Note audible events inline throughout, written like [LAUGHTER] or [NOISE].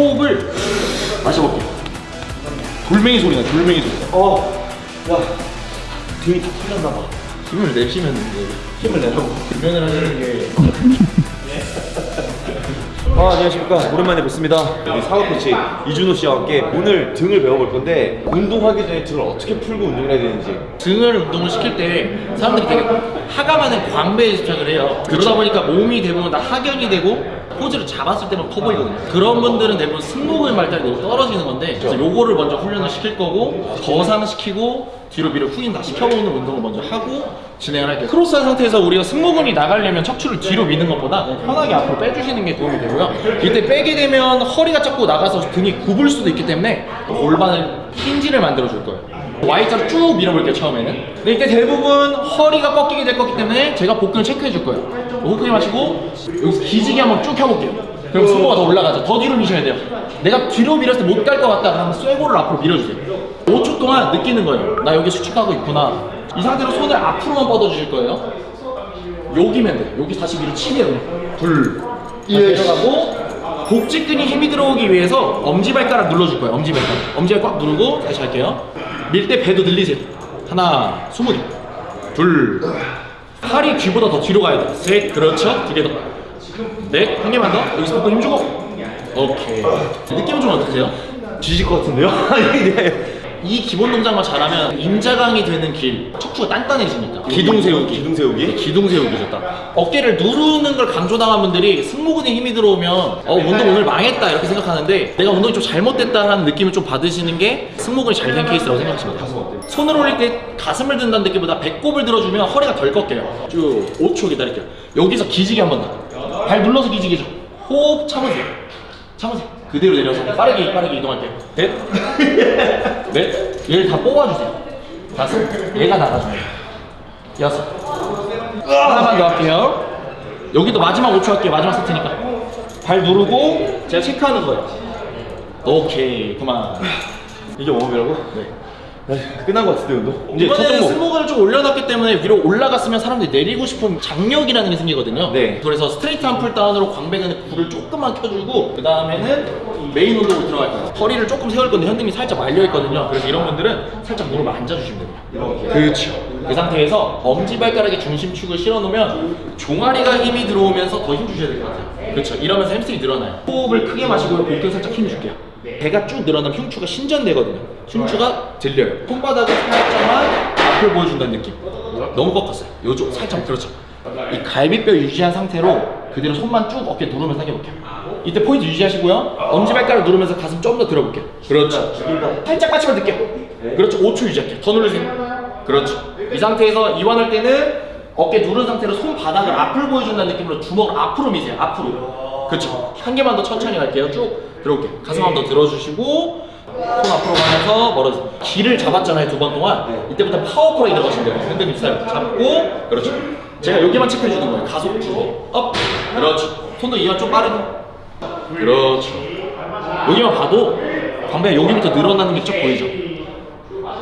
호흡을 마셔볼게요. 돌멩이 소리나 돌멩이 소리. 어, 야, 등이 다 풀렸나 봐. 힘을 내쉬면 이제 힘을 내라고 금연을 하시는 게. [LAUGHS] 아, 안녕하십니까. 오랜만에 뵙습니다. 우리 사과 코치 이준호 씨와 함께 오늘 등을 배워볼 건데 운동하기 전에 등을 어떻게 풀고 운동을 해야 되는지. 등을 운동을 시킬 때 사람들이 되게 하강하는 광배에 집착을 해요. 그러다 보니까 몸이 대부분 다 하견이 되고 포즈를 잡았을 때만 커 보이거든요. 그런 분들은 대부분 승모근 발달이 너무 떨어지는 건데 그래서 요거를 먼저 훈련을 시킬 거고 거상시키고 뒤로 밀어 후인 다 시켜보는 운동을 먼저 하고 진행을 할게요. 크로스한 상태에서 우리가 승모근이 나가려면 척추를 뒤로 미는 것보다 편하게 앞으로 빼주시는 게 도움이 되고요. 이때 빼게 되면 허리가 자꾸 나가서 등이 굽을 수도 있기 때문에 골반을 힌지를 만들어 줄 거예요. Y자로 쭉 밀어볼게요 처음에는. 근데 이때 대부분 허리가 꺾이게 될 거기 때문에 제가 복근을 체크해 줄 거예요. 호흡하게 마시고 여기서 기지개 한번 쭉 켜볼게요. 그럼 승모가 더 올라가죠. 더 뒤로 미셔야 돼요. 내가 뒤로 밀었을 때 못 갈 것 같다. 그러면 쇠고를 앞으로 밀어주세요. 5초 동안 느끼는 거예요. 나 여기 수축하고 있구나. 이 상태로 손을 앞으로만 뻗어주실 거예요. 여기면 돼. 여기 다시 위로 치네요. 둘. 내려가고 복직근이 힘이 들어오기 위해서 엄지발가락 눌러줄 거예요. 엄지발가락. 엄지발 꽉 누르고 다시 할게요 밀 때 배도 늘리세요. 하나 스무 개둘. 팔이 귀보다 더 뒤로 가야 돼셋 그렇죠? 두 개더넷한 개만 더. 여기서 복근 힘주고. 오케이. 느낌은 좀 어떠세요? 뒤질 것 같은데요? [LAUGHS] 네. 이 기본 동작만 잘하면 인자강이 되는 길 척추가 단단해지니까. 기둥 세우기. 기둥 세우기? 기둥 세우기 좋다 어깨를 누르는 걸 강조당한 분들이 승모근에 힘이 들어오면 어 운동 오늘 망했다 이렇게 생각하는데 내가 운동이 좀 잘못됐다라는 느낌을 좀 받으시는 게 승모근이 잘 된 케이스라고 생각하시면 돼요. 손을 올릴 때 가슴을 든다는 느낌보다 배꼽을 들어주면 허리가 덜 꺾여요. 쭉 5초 기다릴게요. 여기서 기지개 한번 더발 눌러서 기지개죠. 호흡 참으세요. 참으세요 그대로 내려서 빠르게 빠르게 이동할게요 넷. [LAUGHS] 넷, 얘를 다 뽑아주세요. 다섯, 얘가 나가줘요. 여섯. 하나만 더 할게요. 여기도 마지막 5초 할게요. 마지막 세트니까. 발 누르고 제가 체크하는 거예요. 오케이. 그만. 이게 웜업이라고? 네. 네, 끝난 것 같은데, 운동? 이제 첫 이번에는 종목. 승모근을 좀 올려놨기 때문에 위로 올라갔으면 사람들이 내리고 싶은 장력이라는 게 생기거든요. 네. 그래서 straight arm pull down으로 광배근에 불을 조금만 켜주고 그 다음에는 메인 운동으로 들어갈 거예요. 허리를 조금 세울 건데 현등이 살짝 말려 있거든요. 그래서 이런 분들은 살짝 무릎을 앉아주시면 됩니다. 그렇죠. 그 상태에서 엄지발가락에 중심축을 실어놓으면 종아리가 힘이 들어오면서 더 힘 주셔야 될 것 같아요. 그렇죠. 이러면서 햄스트링이 늘어나요. 호흡을 크게 마시고요. 복근 살짝 힘 줄게요. 배가 쭉 늘어나면 흉추가 신전되거든요. 흉추가 들려요. 손바닥을 살짝만 앞을 보여준다는 느낌. 너무 꺾었어요. 요쪽 살짝 그렇죠. 이 갈비뼈 유지한 상태로 그대로 손만 쭉 어깨 누르면서 당겨볼게요. 이때 포인트 유지하시고요. 엄지발가락 누르면서 가슴 좀 더 들어볼게요. 그렇죠. 살짝 빠치면 들게요. 그렇죠. 5초 유지할게요. 더 누르세요. 그렇죠. 이 상태에서 이완할 때는 어깨 누른 상태로 손바닥을 앞을 보여준다는 느낌으로 주먹을 앞으로 미세요. 앞으로. 그렇죠. 한 개만 더 천천히 갈게요. 쭉 들어올게요. 가슴 한번 더 들어주시고 손 앞으로 가면서 멀어져. 길을 잡았잖아요. 두 번 동안. 이때부터 powerful하게 들어가시면 돼요. 흔들림 스타일. 잡고 그렇죠. 제가 여기만 체크해 주는 거예요. 가속 주고 up. 그렇죠. 손도 이완 좀 빠르게. 그렇죠. 여기만 봐도 광배가 여기부터 늘어나는 게 쫙 보이죠.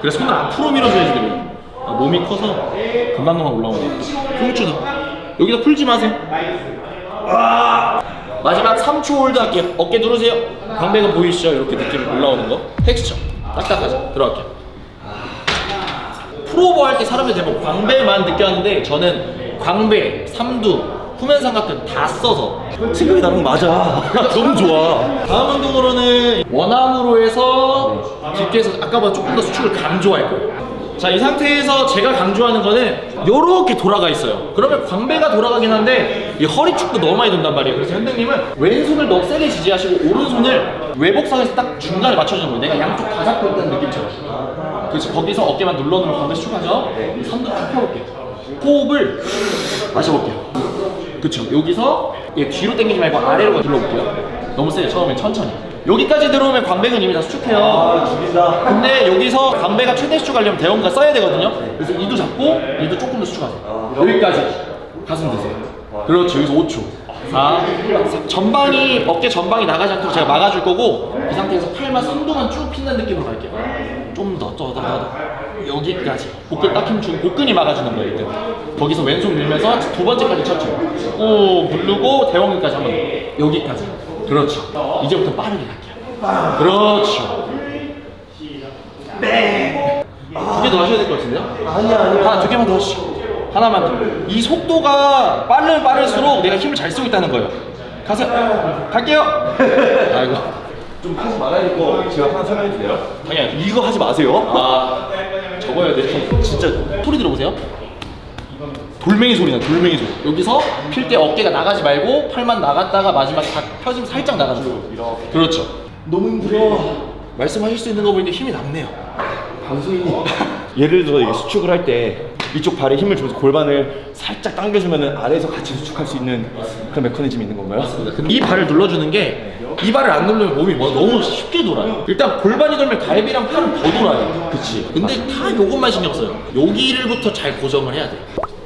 그래서 손을 앞으로 밀어줘야지 돼요. 아, 몸이 커서 금방금방 올라오네요. 흉추도. 여기다 풀지 마세요. 마지막 3초 hold 할게요. 어깨 누르세요. 광배가 보이시죠? 이렇게 느낌이 올라오는 거. 텍스처. 딱딱하죠? 들어갈게요. 프로버 할 때 사람들 대부분 광배만 느꼈는데 저는 광배, 삼두, 후면 삼각근 다 써서 생각이 나는 거 맞아. [LAUGHS] 너무 좋아. 다음 운동으로는 one arm으로 해서 깊게 해서 아까보다 조금 더 수축을 강조할 거예요. 자, 이 상태에서 제가 강조하는 거는 이렇게 돌아가 있어요. 그러면 광배가 돌아가긴 한데 이 허리 축도 너무 많이 돈단 말이에요. 그래서 현대님은 왼손을 너무 세게 지지하시고 오른손을 외복상에서 딱 중간에 맞춰주는 거예요. 내가 양쪽 다 잡고 있다는 느낌처럼. 그렇지. 거기서 어깨만 눌러놓으면 광배 수축하죠? 이 삼두 쭉 펴볼게요. 호흡을 마셔볼게요. 그쵸 여기서 얘 뒤로 당기지 말고 아래로 들러볼게요 너무 세요 처음에 천천히. 여기까지 들어오면 광배근 이미 다 수축해요. 아, 죽인다. 근데 여기서 광배가 최대 수축하려면 대원가 써야 되거든요. 그래서 이도 잡고 이도 조금 더 수축하세요. 여기까지. 가슴 드세요. 그렇죠 여기서 5초. 4 전방이 어깨 전방이 나가지 않도록 제가 막아줄 거고 이 상태에서 팔만 3도만 쭉 핀다는 느낌으로 갈게요. 좀더더더더 여기까지. 복근 딱 힘주고 복근이 막아주는 거예요 이때 거기서 왼손 밀면서 두 번째까지 쳤죠 오 부르고 대원근까지 한번. 더. 여기까지 그렇죠. 이제부터 빠르게 갈게요. 그렇죠. 네. 두개 더 하셔야 될 것 같은데요? 아니야 아니야. 하나 두 개만 더 하시죠. 하나만 더. 이 속도가 빠르면 빠를수록 내가 힘을 잘 쓰고 있다는 거예요. 가세요. 갈게요. [LAUGHS] 아이고. 좀 하지 말아야 될거 제가 하나 설명해 주세요. 당연히. 이거 하지 마세요. 아 적어야 돼. 진짜 소리 들어보세요. 돌멩이 소리나 돌멩이 소리. 여기서 필 때 어깨가 나가지 말고 팔만 나갔다가 마지막에 다 펴지면 살짝 나가는 거. 그렇죠. 너무 힘들어. 말씀하실 수 있는 거 보니까 힘이 남네요. 방송이 [LAUGHS] 예를 들어 이게 수축을 할 때 이쪽 발에 힘을 주면서 골반을 살짝 당겨주면 아래에서 같이 수축할 수 있는 그런 메커니즘이 있는 건가요? 이 발을 눌러주는 게 이 발을 안 누르면 몸이 뭐 너무 쉽게 돌아요. 일단 골반이 돌면 갈비랑 팔은 더 돌아요. 그치. 근데 다 요것만 신경 써요. 여기를부터 잘 고정을 해야 돼.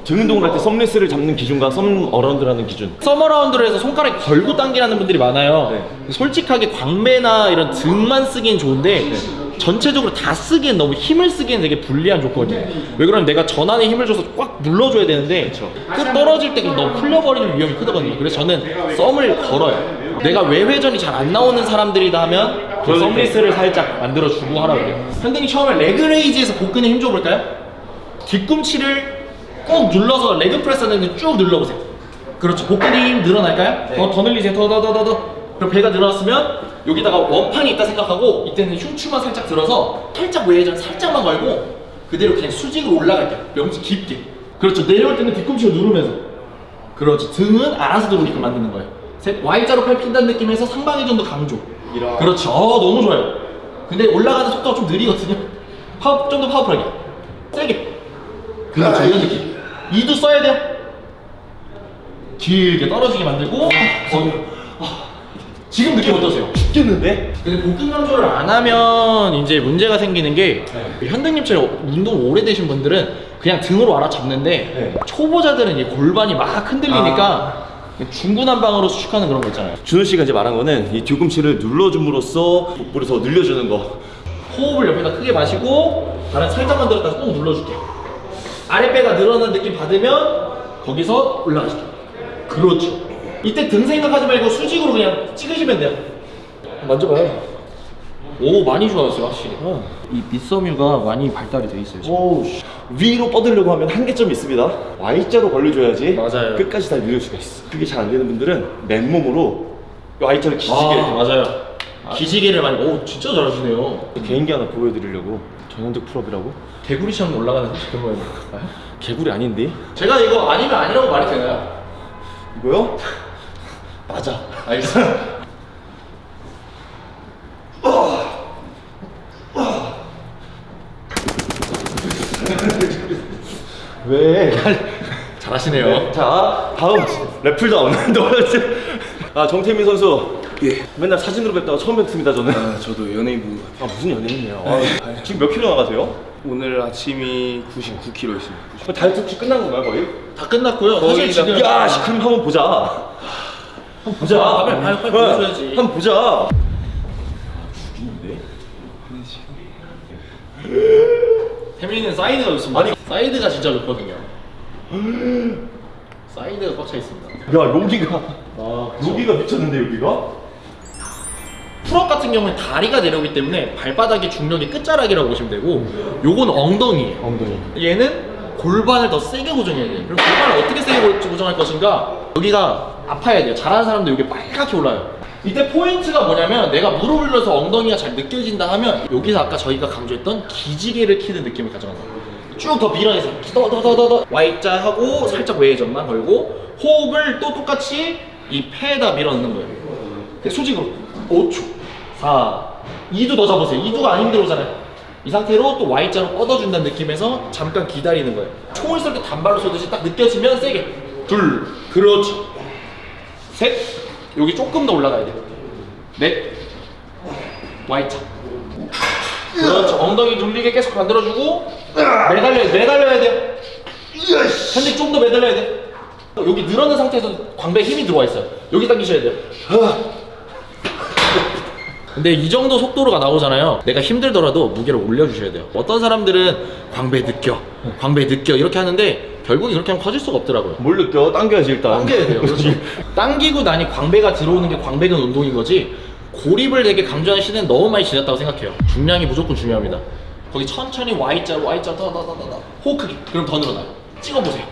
등 운동을 할때 thumbless를 잡는 기준과 thumb around라는 기준 thumb around로 해서 손가락 걸고 당기라는 분들이 많아요. 네. 솔직하게 광배나 이런 등만 쓰기엔 좋은데 전체적으로 다 쓰기엔 너무 힘을 쓰기엔 되게 불리한 조건이에요. 왜 그러면 내가 전완에 힘을 줘서 꽉 눌러줘야 되는데 끝 떨어질 때 너무 풀려버리는 위험이 크거든요. 그래서 저는 썸을 걸어요. 내가 외회전이 잘 안 나오는 사람들이다 하면 그 thumbless를 살짝 만들어주고 하라고 그래요. 현등이 처음에 leg raise에서 복근에 힘 줘볼까요? 뒤꿈치를 꼭 눌러서 leg press 하는 쭉 눌러보세요. 그렇죠. 복근이 힘 늘어날까요? 더, 더 늘리세요. 더, 더, 더, 더, 더. 그럼 배가 늘어났으면 여기다가 원판이 있다 생각하고 이때는 흉추만 살짝 들어서 살짝 외회전 살짝만 걸고 그대로 그냥 수직으로 올라갈게요. 명치 깊게. 그렇죠. 내려올 때는 뒤꿈치를 누르면서. 그렇죠. 등은 알아서 들어오게끔 만드는 거예요. 셋. Y자로 팔 핀다는 느낌에서 상방회전도 강조. 이런. 그렇죠. 어, 너무 좋아요. 근데 올라가는 속도가 좀 느리거든요. 파워, 좀 더 파워풀하게. 세게. 그렇죠. 이런 느낌. 이도 써야 돼요. 길게 떨어지게 만들고. 어, 아, 지금 느낌 어떠세요? 죽겠는데? 근데 복근 강조를 안 하면 이제 문제가 생기는 게 현등님처럼 운동 오래되신 분들은 그냥 등으로 알아잡는데 네. 초보자들은 이 골반이 막 흔들리니까 중구난방으로 수축하는 그런 거 있잖아요. 준호 씨가 이제 말한 거는 이 뒤꿈치를 눌러줌으로써 복부를 더 늘려주는 거 호흡을 옆에다 크게 마시고 발은 살짝만 들었다 꼭 눌러줄게요. 아랫배가 늘어나는 느낌 받으면 거기서 올라가시죠. 그렇죠. 이때 등 생각하지 말고 수직으로 그냥 찍으시면 돼요. 만져봐요. 오 많이 좋아졌어요 확실히. 이 밑섬유가 많이 발달이 돼 있어요. 지금. 오. 위로 뻗으려고 하면 한계점이 있습니다 Y자로 걸려줘야지 맞아요. 끝까지 다 늘릴 수가 있어 그게 잘 안 되는 분들은 맨몸으로 Y자를 기지개 아, 맞아요. 기지개를 많이. 오 진짜 잘하시네요. 개인기 하나 보여드리려고 전현득 풀업이라고? 개구리처럼 올라가는 그런 거예요. 개구리 아닌데? 제가 이거 아니면 아니라고 말이 되나요? 이거요? [LAUGHS] 맞아 알겠습니다. 왜? 잘하시네요. 자 다음 래플다운 [LAUGHS] 아 정태민 선수 예 맨날 사진으로 뵙다가 처음 뵙습니다 저는 아, 저도 연예인분 같아요. 아 무슨 연예인이에요 아, 지금 몇 킬로 나가세요? 오늘 아침이 99kg였습니다. 그 다이어트 혹시 끝난 건가요 거의? 다 끝났고요. 사실 지금 야 씨, 그럼 한번 보자 한번 보자 아, 빨리, 빨리, 빨리 어, 보여줘야지. 한번 보자 죽이는데? 태민이는 사이드가 좋습니다. 아니. 사이드가 진짜 좋거든요. 사이드가 꽉 차 있습니다. 야 여기가 아, 여기가 미쳤는데 여기가? pull up 같은 경우는 다리가 내려오기 때문에 발바닥의 중력이 끝자락이라고 보시면 되고 요건 엉덩이에요. 엉덩이 얘는 골반을 더 세게 고정해야 돼요. 그럼 골반을 어떻게 세게 고- 고정할 것인가? 여기가 아파야 돼요. 잘하는 사람들 여기 빨갛게 올라요. 이때 포인트가 뭐냐면 내가 무릎을 넣어서 엉덩이가 잘 느껴진다 하면 여기서 아까 저희가 강조했던 기지개를 키는 느낌을 가져가는 거예요. 쭉더 밀어내서 더더더더더 Y자 하고 살짝 외회전만 걸고 호흡을 또 똑같이 이 폐에다 밀어넣는 거예요. 그 수직으로 5초 4 2도 더 잡으세요. 2도가 안 힘들어오잖아요. 이 상태로 또 Y자로 뻗어준다는 느낌에서 잠깐 기다리는 거예요. 총을 쏠 때 단발로 쏘듯이 딱 느껴지면 세게. 둘. 그렇죠. 셋. 여기 조금 더 올라가야 돼요 넷. Y자 그렇죠. 엉덩이 눌리게 계속 만들어주고 매달려야 돼 매달려야 돼요 현재 좀 더 매달려야 돼. 여기 늘어난 상태에서 광배에 힘이 들어와 있어요. 여기 당기셔야 돼요 근데 이 정도 속도로가 나오잖아요. 내가 힘들더라도 무게를 올려주셔야 돼요. 어떤 사람들은 광배 느껴, 광배 느껴 이렇게 하는데 결국에 그렇게 하면 커질 수가 없더라고요. 뭘 느껴? 당겨야지 일단. 당겨야 돼요. [LAUGHS] 그렇죠. [LAUGHS] 당기고 나니 광배가 들어오는 게 광배근 운동인 거지. 고립을 되게 강조하는 시대는 너무 많이 지났다고 생각해요. 중량이 무조건 중요합니다. 거기 천천히 Y자, Y자, 더더더더더 호흡 크기. 그럼 더 늘어나요. 찍어보세요.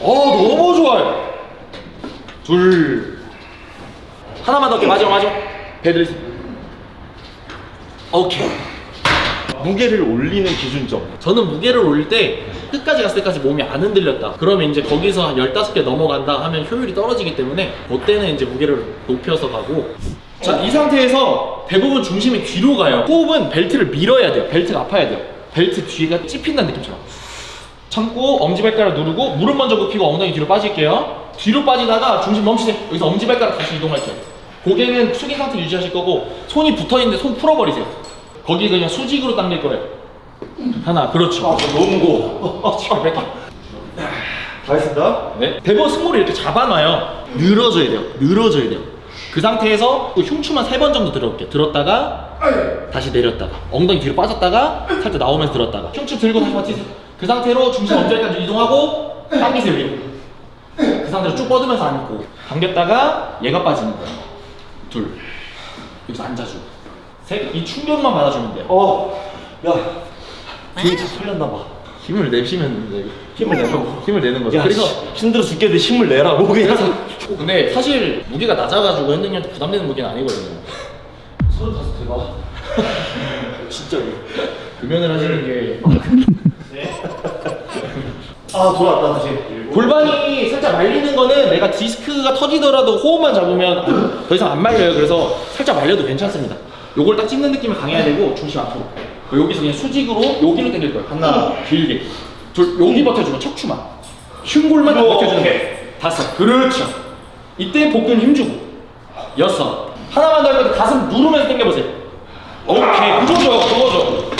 어, 너무 좋아요. 둘. 하나만 더. 마지막, 마지막. 배들이. 오케이. 무게를 올리는 기준점. 저는 무게를 올릴 때 끝까지 갔을 때까지 몸이 안 흔들렸다. 그러면 이제 거기서 한 15개 넘어간다 하면 효율이 떨어지기 때문에 그때는 이제 무게를 높여서 가고 자, 이 상태에서 대부분 중심이 뒤로 가요. 호흡은 벨트를 밀어야 돼요. 벨트가 아파야 돼요. 벨트 뒤가 찝힌다는 느낌처럼. 참고 엄지발가락 누르고 무릎 먼저 굽히고 엉덩이 뒤로 빠질게요. 뒤로 빠지다가 중심 멈추세요. 여기서 엄지발가락 다시 이동할게요. 고개는 숙인 상태 유지하실 거고 손이 붙어 있는데 손 풀어버리세요. 거기 그냥 수직으로 당길 거예요. 하나, 그렇죠. 너무 무거워. 다 했습니다. 네. 대부분 승모를 이렇게 잡아놔요. 늘어져야 돼요. 늘어져야 돼요. 그 상태에서 또 흉추만 세 번 정도 들어올게요. 들었다가 다시 내렸다가 엉덩이 뒤로 빠졌다가 살짝 나오면서 들었다가 흉추 들고 다시 버티세요. 그 상태로 중심 언제까지 이동하고 당기세요 위로. 그 상태로 쭉 뻗으면서 앉고 당겼다가 얘가 빠지는 거예요. 둘. 여기서 앉아주고. 셋. 이 충격만 받아주면 돼요. 어, 야, 등이 다 털렸나 봐. 힘을 내쉬면 돼요. 힘을 내라고. 힘을 내는 거죠. 야, 그래서 씨, 힘들어 죽겠는데 힘을 내라고 그냥. 근데 사실 무게가 낮아가지고 현등이한테 부담되는 무게는 아니거든요. 서른 다섯 대박. 진짜로. 금연을 하시는 게 아, 돌아왔다 다시. 골반이 살짝 말리는 거는 내가 디스크가 터지더라도 호흡만 잡으면 더 이상 안 말려요. 그래서 살짝 말려도 괜찮습니다. 요걸 딱 찍는 느낌이 강해야 되고 중심 앞으로. 여기서 그냥 수직으로 여기로 당길 거예요. 하나, 길게. 둘, 여기 버텨주고 척추만. 흉골만 딱 버텨주는 거예요. 다섯. 그렇죠. 이때 복근 힘주고. 여섯. 하나만 더 하면 가슴 누르면서 당겨보세요. 오케이. 그거죠. 그거죠.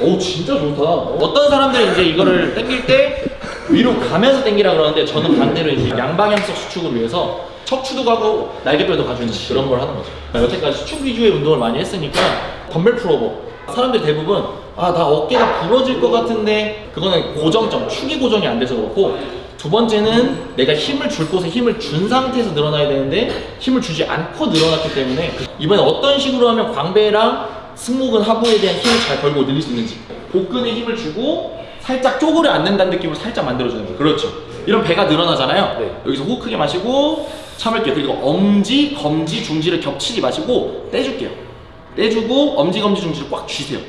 오 진짜 좋다. 어떤 사람들은 이제 이거를 당길 때 위로 가면서 당기라 그러는데 저는 반대로 이제 양방향성 수축을 위해서 척추도 가고 날개뼈도 가주는 그런 걸 하는 거죠. 그러니까 여태까지 수축 위주의 운동을 많이 했으니까 덤벨 풀어버 사람들 대부분 아 나 어깨가 부러질 것 같은데. 그거는 고정점 축이 고정이 안 돼서 그렇고. 두 번째는 내가 힘을 줄 곳에 힘을 준 상태에서 늘어나야 되는데 힘을 주지 않고 늘어났기 때문에 이번에 어떤 식으로 하면 광배랑 승모근 하부에 대한 힘을 잘 걸고 늘릴 수 있는지. 복근에 힘을 주고 살짝 쪼그려 앉는다는 느낌으로 살짝 만들어주는 거예요. 그렇죠 이런 배가 늘어나잖아요. 네. 여기서 호흡 크게 마시고 참을게요. 그리고 엄지, 검지, 중지를 겹치지 마시고 떼줄게요. 떼주고 엄지, 검지, 중지를 꽉 쥐세요.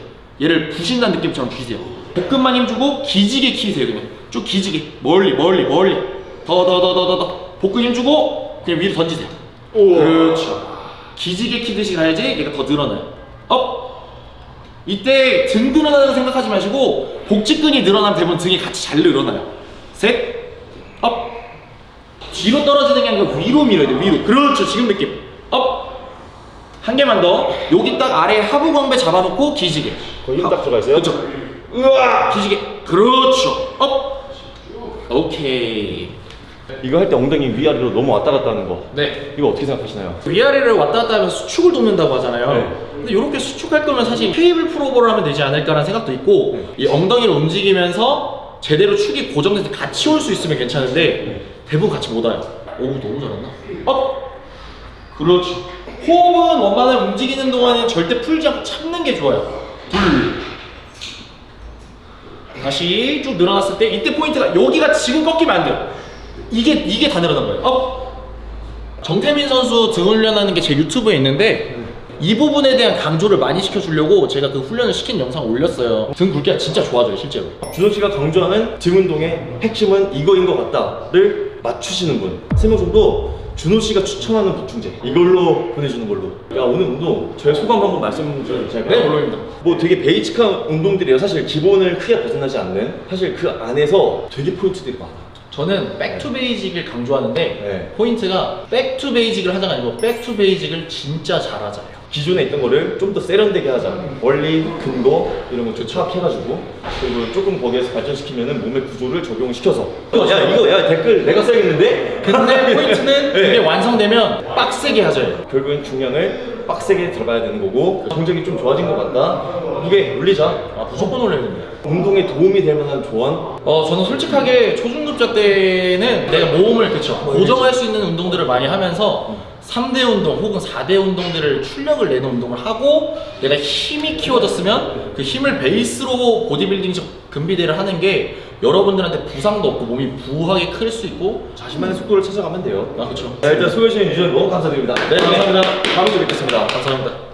얘를 부신다는 느낌처럼 쥐세요. 복근만 힘주고 기지개 키세요 그냥. 쭉 기지개. 멀리 멀리 멀리. 더 더 더 더 더더. 복근 힘주고 그냥 위로 던지세요. 그렇죠. 기지개 키듯이 가야지 얘가 더 늘어나요. up! 이때 등 늘어나는 생각하지 마시고 복직근이 늘어나면 대부분 등이 같이 잘 늘어나요. 셋 up 뒤로 떨어지는 게 아니라 위로 밀어야 돼요 위로. 그렇죠. 지금 느낌. up 한 개만 더. 여기 딱 아래 하부 광배 잡아놓고 기지개. 거기 힘딱 들어가 있어요? 그렇죠. 으아 기지개. 그렇죠. up. 오케이. 이거 할 때 엉덩이 위아래로 너무 왔다 갔다 하는 거. 네. 이거 어떻게 생각하시나요? 위아래를 왔다 갔다 하면서 수축을 돕는다고 하잖아요. 네. 근데 이렇게 수축할 거면 사실 cable pullover를 하면 되지 않을까라는 생각도 있고 네. 이 엉덩이를 움직이면서 제대로 축이 고정돼서 같이 올 수 있으면 괜찮은데 대부분 같이 못 와요. 오 너무 잘한다. up. 그렇지. 호흡은 원판을 움직이는 동안에 절대 풀지 않고 참는 게 좋아요. 둘. 다시 쭉 늘어났을 때 이때 포인트가 여기가 지금 꺾이면 안 돼요. 이게 이게 다 늘어난 거예요. up. 정태민 선수 등 훈련하는 게 제 유튜브에 있는데 이 부분에 대한 강조를 많이 시켜주려고 제가 그 훈련을 시킨 영상 올렸어요. 등 굵기가 진짜 좋아져요, 실제로. 준호 씨가 강조하는 등 운동의 핵심은 이거인 것 같다를 맞추시는 분. 세명 정도 준호 씨가 추천하는 보충제 이걸로 보내주는 걸로. 야 오늘 운동 저의 소감 한번 말씀 좀 제가. 네, 물론입니다. 뭐 되게 basic한 운동들이에요. 사실 기본을 크게 벗어나지 않는. 사실 그 안에서 되게 포인트들이 많아. 저는 back to basic을 강조하는데 네. 포인트가 back to basic을 하자가 아니고 back to basic을 진짜 잘하자예요. 기존에 있던 거를 좀 더 세련되게 하자. 원리, 근거 이런 거 조합해가지고 그리고 조금 거기에서 발전시키면은 몸의 구조를 적용시켜서. 야 이거 야 댓글 내가 써야겠는데? 근데 [LAUGHS] 포인트는 네. 이게 완성되면 빡세게 하자예요. 결국엔 중량을 빡세게 들어가야 되는 거고 동작이 좀 좋아진 것 같다. 무게 올리자. 아 무조건 올려야 됩니다. 운동에 도움이 될 만한 조언. 어 저는 솔직하게 초중급자 때는 내가 모험을 그쵸 고정할 수 있는 운동들을 많이 하면서 3대 운동 혹은 4대 운동들을 출력을 내는 운동을 하고 내가 힘이 키워졌으면 그 힘을 베이스로 보디빌딩식 근비대를 하는 게 여러분들한테 부상도 없고 몸이 부하게 클 수 있고 자신만의 속도를 찾아가면 돼요. 아 그쵸 자 일단 씨의 유전 너무 감사드립니다. 네 감사합니다 다음 주에 뵙겠습니다. 감사합니다